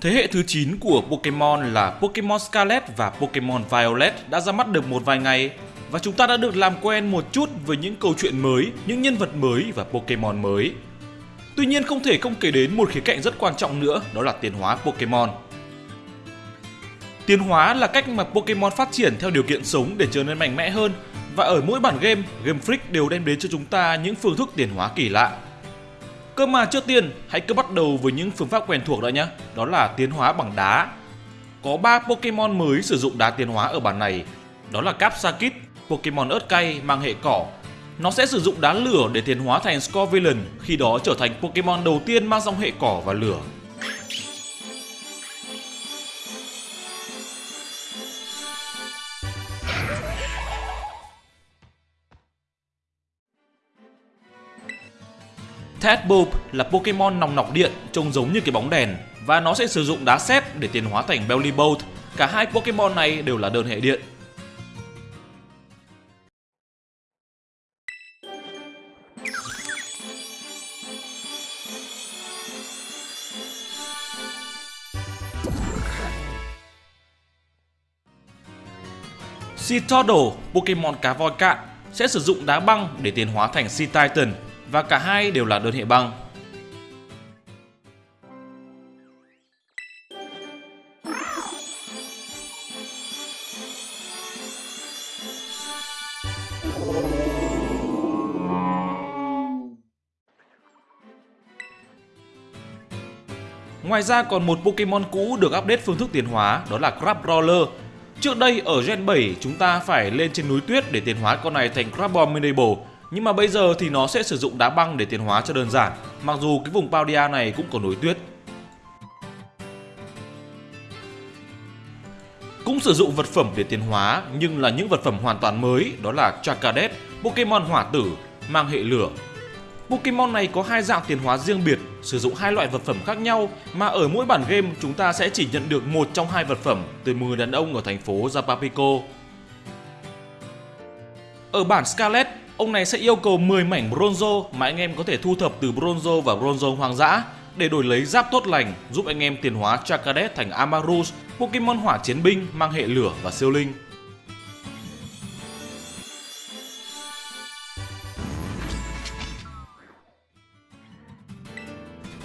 Thế hệ thứ 9 của Pokemon là Pokemon Scarlet và Pokemon Violet đã ra mắt được một vài ngày và chúng ta đã được làm quen một chút với những câu chuyện mới, những nhân vật mới và Pokemon mới. Tuy nhiên không thể không kể đến một khía cạnh rất quan trọng nữa, đó là tiến hóa Pokemon. Tiến hóa là cách mà Pokemon phát triển theo điều kiện sống để trở nên mạnh mẽ hơn và ở mỗi bản game, Game Freak đều đem đến cho chúng ta những phương thức tiến hóa kỳ lạ. Cơ mà trước tiên, hãy cứ bắt đầu với những phương pháp quen thuộc đó nhé, đó là tiến hóa bằng đá. Có 3 Pokemon mới sử dụng đá tiến hóa ở bản này, đó là Capsakit, Pokemon ớt cay mang hệ cỏ. Nó sẽ sử dụng đá lửa để tiến hóa thành Scorvillain, khi đó trở thành Pokemon đầu tiên mang dòng hệ cỏ và lửa. Tadbulb là Pokemon nòng nọc điện trông giống như cái bóng đèn và nó sẽ sử dụng đá sét để tiến hóa thành Bellibolt. Cả hai Pokemon này đều là đơn hệ điện. Seatodle, Pokemon cá voi cạn, sẽ sử dụng đá băng để tiến hóa thành Sea Titan và cả hai đều là đơn hệ băng. Ngoài ra còn một Pokemon cũ được update phương thức tiến hóa, đó là Crabrawler. Trước đây ở Gen 7 chúng ta phải lên trên núi tuyết để tiến hóa con này thành Crabominable nhưng mà bây giờ thì nó sẽ sử dụng đá băng để tiến hóa cho đơn giản, mặc dù cái vùng Paldia này cũng có núi tuyết. Cũng sử dụng vật phẩm để tiến hóa nhưng là những vật phẩm hoàn toàn mới, đó là Chakadet, Pokemon hỏa tử, mang hệ lửa. Pokemon này có hai dạng tiến hóa riêng biệt, sử dụng hai loại vật phẩm khác nhau mà ở mỗi bản game chúng ta sẽ chỉ nhận được một trong hai vật phẩm từ 10 đàn ông ở thành phố Zapapico. Ở bản Scarlet, ông này sẽ yêu cầu 10 mảnh bronzo mà anh em có thể thu thập từ bronzo và bronzo hoang dã để đổi lấy giáp tốt lành giúp anh em tiến hóa Chakadet thành Amarus, Pokemon hỏa chiến binh mang hệ lửa và siêu linh.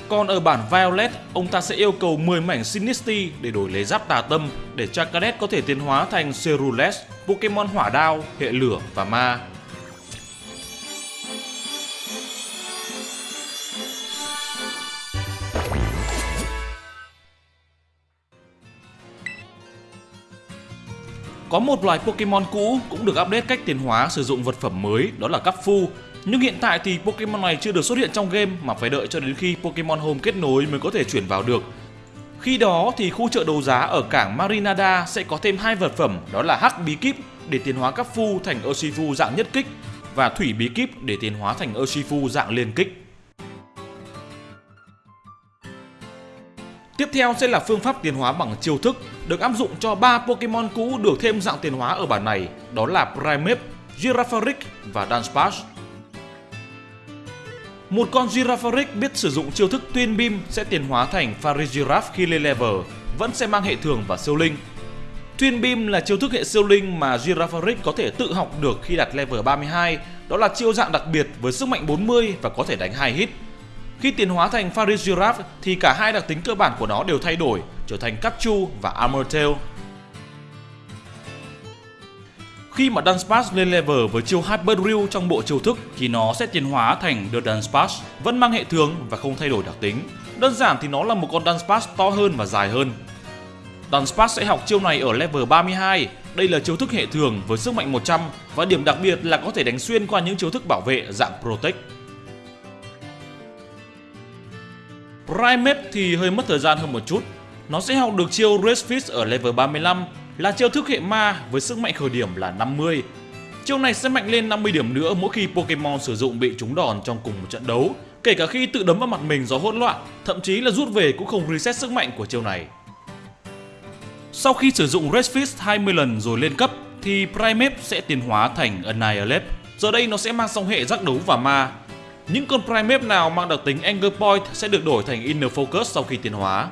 Còn ở bản Violet, ông ta sẽ yêu cầu 10 mảnh Sinisty để đổi lấy giáp tà tâm để Chakadet có thể tiến hóa thành Cerulean, Pokemon hỏa đao, hệ lửa và ma. Có một loài Pokemon cũ cũng được update cách tiến hóa sử dụng vật phẩm mới, đó là Capfu. Nhưng hiện tại thì Pokemon này chưa được xuất hiện trong game mà phải đợi cho đến khi Pokemon Home kết nối mới có thể chuyển vào được. Khi đó thì khu chợ đấu giá ở cảng Marinada sẽ có thêm hai vật phẩm, đó là Hắc Bí Kíp để tiến hóa Capfu thành Urshifu dạng nhất kích và Thủy Bí Kíp để tiến hóa thành Urshifu dạng liên kích. Theo sẽ là phương pháp tiến hóa bằng chiêu thức được áp dụng cho 3 Pokemon cũ được thêm dạng tiến hóa ở bản này, đó là Primeape, Girafarig và Dunsparce. Một con Girafarig biết sử dụng chiêu thức Twin Beam sẽ tiến hóa thành Farigiraf khi lên level, vẫn sẽ mang hệ thường và siêu linh. Twin Beam là chiêu thức hệ siêu linh mà Girafarig có thể tự học được khi đạt level 32, đó là chiêu dạng đặc biệt với sức mạnh 40 và có thể đánh 2 hit. Khi tiến hóa thành Farigiraf thì cả hai đặc tính cơ bản của nó đều thay đổi, trở thành Kachu và Armortail. Khi mà Dunsparce lên level với chiêu Hyper Drill trong bộ chiêu thức thì nó sẽ tiến hóa thành The Dunsparce, vẫn mang hệ thường và không thay đổi đặc tính. Đơn giản thì nó là một con Dunsparce to hơn và dài hơn. Dunsparce sẽ học chiêu này ở level 32, đây là chiêu thức hệ thường với sức mạnh 100 và điểm đặc biệt là có thể đánh xuyên qua những chiêu thức bảo vệ dạng Protect. Primeape thì hơi mất thời gian hơn một chút. Nó sẽ học được chiêu Red Fist ở level 35 là chiêu thức hệ ma với sức mạnh khởi điểm là 50. Chiêu này sẽ mạnh lên 50 điểm nữa mỗi khi Pokemon sử dụng bị trúng đòn trong cùng một trận đấu, kể cả khi tự đấm vào mặt mình do hỗn loạn, thậm chí là rút về cũng không reset sức mạnh của chiêu này. Sau khi sử dụng Red Fist 20 lần rồi lên cấp thì Primeape sẽ tiến hóa thành Annihilate. Giờ đây nó sẽ mang song hệ giác đấu và ma, những con Primeape nào mang đặc tính Anger Point sẽ được đổi thành Inner Focus sau khi tiến hóa.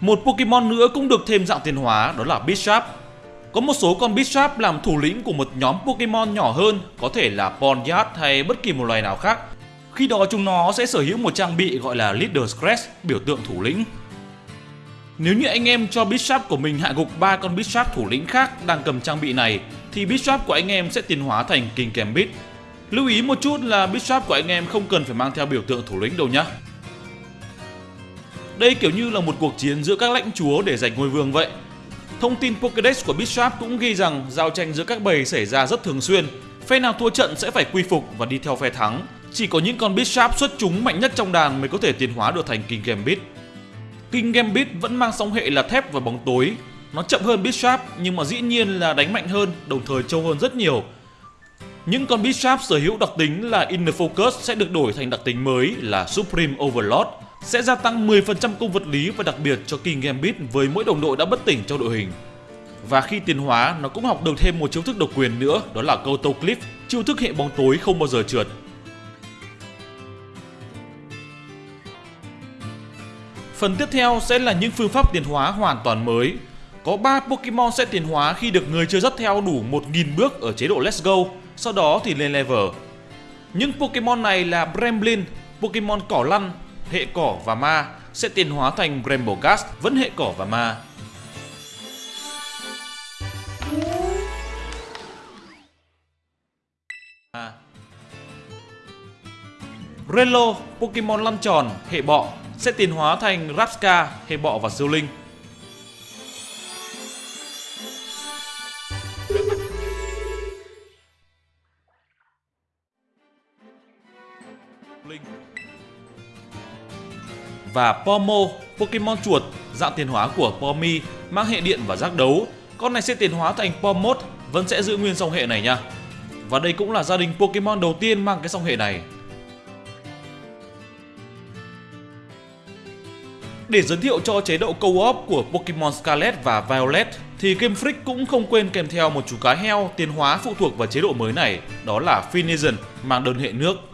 Một Pokemon nữa cũng được thêm dạng tiến hóa đó là Bisharp. Có một số con Bisharp làm thủ lĩnh của một nhóm Pokemon nhỏ hơn, có thể là Ponyard hay bất kỳ một loài nào khác. Khi đó chúng nó sẽ sở hữu một trang bị gọi là Leader's Crest, biểu tượng thủ lĩnh. Nếu như anh em cho Bisharp của mình hạ gục ba con Bisharp thủ lĩnh khác đang cầm trang bị này thì Bisharp của anh em sẽ tiến hóa thành King Gambit. Lưu ý một chút là Bisharp của anh em không cần phải mang theo biểu tượng thủ lĩnh đâu nhé. Đây kiểu như là một cuộc chiến giữa các lãnh chúa để giành ngôi vương vậy. Thông tin Pokédex của Bisharp cũng ghi rằng giao tranh giữa các bầy xảy ra rất thường xuyên. Phe nào thua trận sẽ phải quy phục và đi theo phe thắng. Chỉ có những con Bisharp xuất chúng mạnh nhất trong đàn mới có thể tiến hóa được thành King Gambit. King Gambit vẫn mang song hệ là thép và bóng tối. Nó chậm hơn Bishop nhưng mà dĩ nhiên là đánh mạnh hơn, đồng thời trâu hơn rất nhiều. Những con Bishop sở hữu đặc tính là Inner Focus sẽ được đổi thành đặc tính mới là Supreme Overload sẽ gia tăng 10% công vật lý và đặc biệt cho King Gambit với mỗi đồng đội đã bất tỉnh trong đội hình. Và khi tiến hóa, nó cũng học được thêm một chiêu thức độc quyền nữa, đó là Koto Cliff, chiêu thức hệ bóng tối không bao giờ trượt. Phần tiếp theo sẽ là những phương pháp tiến hóa hoàn toàn mới. Có 3 Pokemon sẽ tiến hóa khi được người chơi dắt theo đủ 1000 bước ở chế độ Let's Go, sau đó thì lên level. Những Pokemon này là Bremblin, Pokemon cỏ lăn, hệ cỏ và ma sẽ tiến hóa thành Bramblegast, vẫn hệ cỏ và ma. Relo, Pokemon lăn tròn, hệ bọ sẽ tiến hóa thành Rapska, hệ bọ và siêu. Linh và Pomo, Pokemon chuột, dạng tiến hóa của Pomi, mang hệ điện và giác đấu. Con này sẽ tiến hóa thành Pomod, vẫn sẽ giữ nguyên dòng hệ này nha. Và đây cũng là gia đình Pokemon đầu tiên mang cái dòng hệ này. Để giới thiệu cho chế độ co-op của Pokemon Scarlet và Violet thì Game Freak cũng không quên kèm theo một chú cá heo tiến hóa phụ thuộc vào chế độ mới này, đó là Finizen mang đơn hệ nước.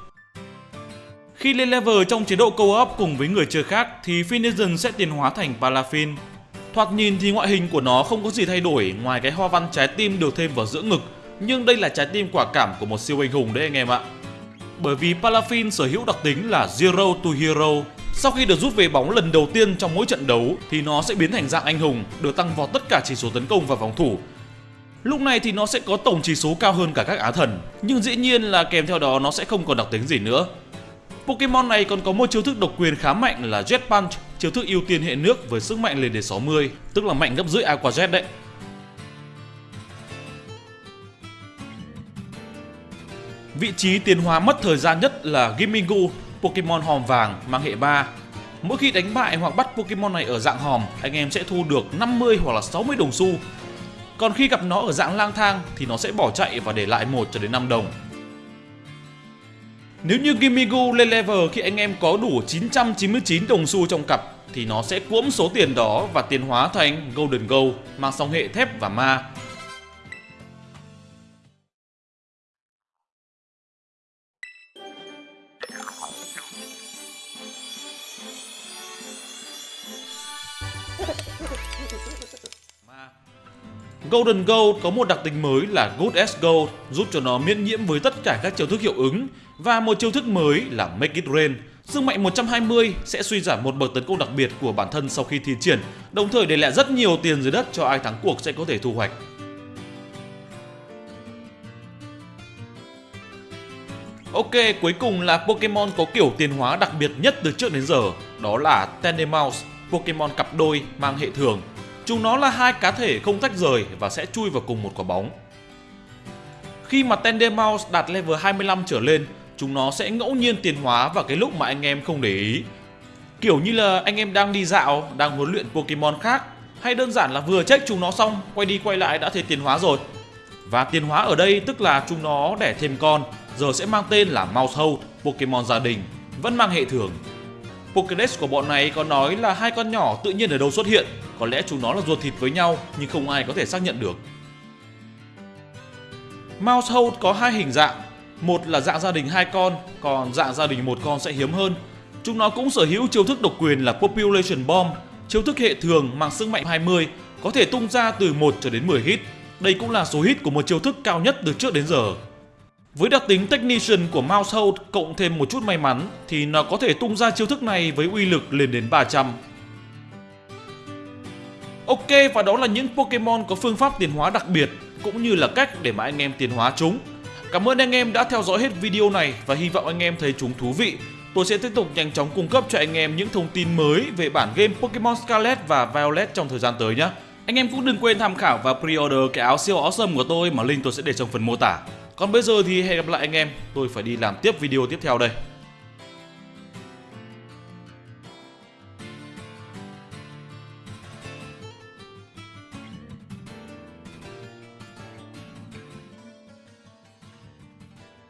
Khi lên level trong chế độ co-op cùng với người chơi khác thì Finizen sẽ tiến hóa thành Palafin. Thoạt nhìn thì ngoại hình của nó không có gì thay đổi ngoài cái hoa văn trái tim được thêm vào giữa ngực, nhưng đây là trái tim quả cảm của một siêu anh hùng đấy anh em ạ. Bởi vì Palafin sở hữu đặc tính là Zero to Hero. Sau khi được rút về bóng lần đầu tiên trong mỗi trận đấu thì nó sẽ biến thành dạng anh hùng, được tăng vào tất cả chỉ số tấn công và phòng thủ. Lúc này thì nó sẽ có tổng chỉ số cao hơn cả các á thần, nhưng dĩ nhiên là kèm theo đó nó sẽ không còn đặc tính gì nữa. Pokemon này còn có một chiêu thức độc quyền khá mạnh là Jet Punch, chiêu thức ưu tiên hệ nước với sức mạnh lên đến 60, tức là mạnh gấp rưỡi Aqua Jet đấy. Vị trí tiến hóa mất thời gian nhất là Gimingu, Pokemon hòm vàng mang hệ 3. Mỗi khi đánh bại hoặc bắt Pokemon này ở dạng hòm, anh em sẽ thu được 50 hoặc là 60 đồng xu. Còn khi gặp nó ở dạng lang thang thì nó sẽ bỏ chạy và để lại 1 cho đến 5 đồng. Nếu như Gimigu lên level khi anh em có đủ 999 đồng xu trong cặp, thì nó sẽ cuỗm số tiền đó và tiến hóa thành Golden Go mang song hệ thép và ma. Golden Gold có một đặc tính mới là Good as Gold giúp cho nó miễn nhiễm với tất cả các chiêu thức hiệu ứng và một chiêu thức mới là Make It Rain. Sức mạnh 120 sẽ suy giảm một bậc tấn công đặc biệt của bản thân sau khi thi triển, đồng thời để lại rất nhiều tiền dưới đất cho ai thắng cuộc sẽ có thể thu hoạch. Ok, cuối cùng là Pokemon có kiểu tiến hóa đặc biệt nhất từ trước đến giờ, đó là Tandemaus, Pokemon cặp đôi mang hệ thường Chúng nó là hai cá thể không tách rời và sẽ chui vào cùng một quả bóng. Khi mà Tendemaus đạt level 25 trở lên, chúng nó sẽ ngẫu nhiên tiến hóa vào cái lúc mà anh em không để ý. Kiểu như là anh em đang đi dạo, đang huấn luyện Pokemon khác, hay đơn giản là vừa check chúng nó xong, quay đi quay lại đã thấy tiến hóa rồi. Và tiến hóa ở đây tức là chúng nó đẻ thêm con, giờ sẽ mang tên là Mousehold, Pokemon gia đình, vẫn mang hệ thường. Pokédex của bọn này có nói là hai con nhỏ tự nhiên ở đâu xuất hiện có lẽ chúng nó là ruột thịt với nhau nhưng không ai có thể xác nhận được. Mousehold có hai hình dạng, một là dạng gia đình hai con, còn dạng gia đình một con sẽ hiếm hơn. Chúng nó cũng sở hữu chiêu thức độc quyền là Population Bomb, Chiêu thức hệ thường mang sức mạnh 20 có thể tung ra từ 1 cho đến 10 hit. Đây cũng là số hit của một chiêu thức cao nhất từ trước đến giờ. Với đặc tính Technician của Mouse Hold cộng thêm một chút may mắn thì nó có thể tung ra chiêu thức này với uy lực lên đến 300. Ok và đó là những Pokemon có phương pháp tiến hóa đặc biệt cũng như là cách để mà anh em tiến hóa chúng. Cảm ơn anh em đã theo dõi hết video này và hy vọng anh em thấy chúng thú vị. Tôi sẽ tiếp tục nhanh chóng cung cấp cho anh em những thông tin mới về bản game Pokemon Scarlet và Violet trong thời gian tới nhé. Anh em cũng đừng quên tham khảo và pre-order cái áo siêu awesome của tôi mà link tôi sẽ để trong phần mô tả. Còn bây giờ thì hẹn gặp lại anh em, tôi phải đi làm tiếp video tiếp theo đây.